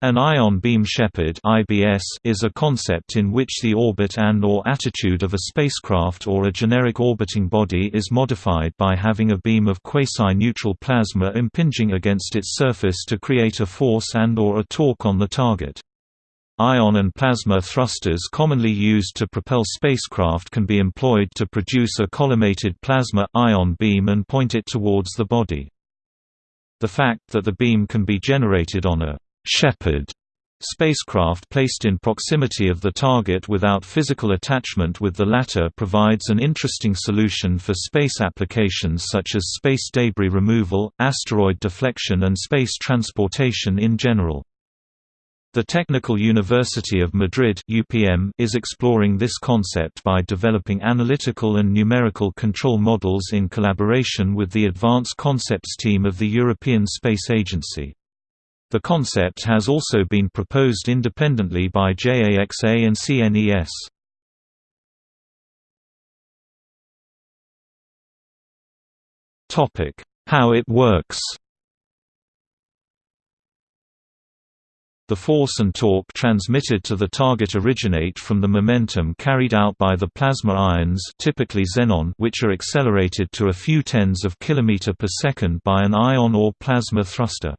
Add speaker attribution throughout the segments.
Speaker 1: An ion beam shepherd (IBS) is a concept in which the orbit and or attitude of a spacecraft or a generic orbiting body is modified by having a beam of quasi-neutral plasma impinging against its surface to create a force and or a torque on the target. Ion and plasma thrusters commonly used to propel spacecraft can be employed to produce a collimated plasma-ion beam and point it towards the body. The fact that the beam can be generated on a Shepherd spacecraft placed in proximity of the target without physical attachment with the latter provides an interesting solution for space applications such as space debris removal, asteroid deflection and space transportation in general. The Technical University of Madrid UPM is exploring this concept by developing analytical and numerical control models in collaboration with the Advanced Concepts team of the European Space Agency. The concept has also been proposed independently by JAXA and CNES. Topic: How it works The force and torque transmitted to the target originate from the momentum carried out by the plasma ions typically xenon which are accelerated to a few tens of kilometer per second by an ion or plasma thruster.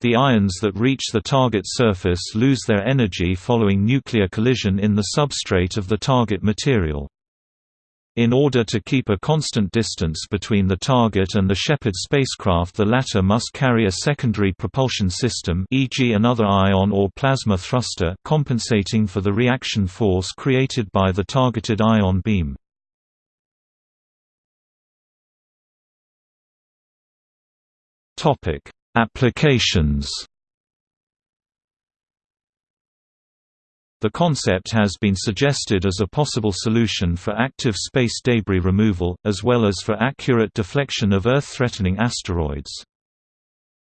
Speaker 1: The ions that reach the target surface lose their energy following nuclear collision in the substrate of the target material. In order to keep a constant distance between the target and the Shepherd spacecraft the latter must carry a secondary propulsion system e.g. another ion or plasma thruster compensating for the reaction force created by the targeted ion beam. Applications The concept has been suggested as a possible solution for active space debris removal, as well as for accurate deflection of Earth-threatening asteroids.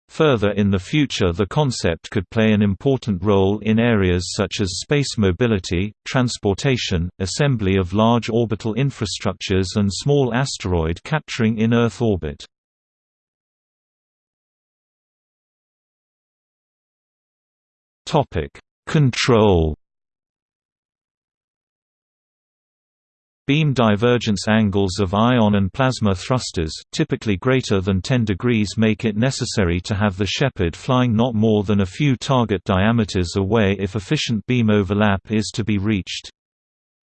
Speaker 1: Further in the future the concept could play an important role in areas such as space mobility, transportation, assembly of large orbital infrastructures and small asteroid capturing in Earth orbit. Topic: Control. Beam divergence angles of ion and plasma thrusters, typically greater than 10 degrees make it necessary to have the Shepherd flying not more than a few target diameters away if efficient beam overlap is to be reached.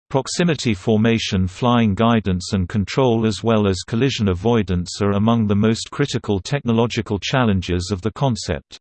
Speaker 1: Proximity formation flying guidance and control as well as collision avoidance are among the most critical technological challenges of the concept.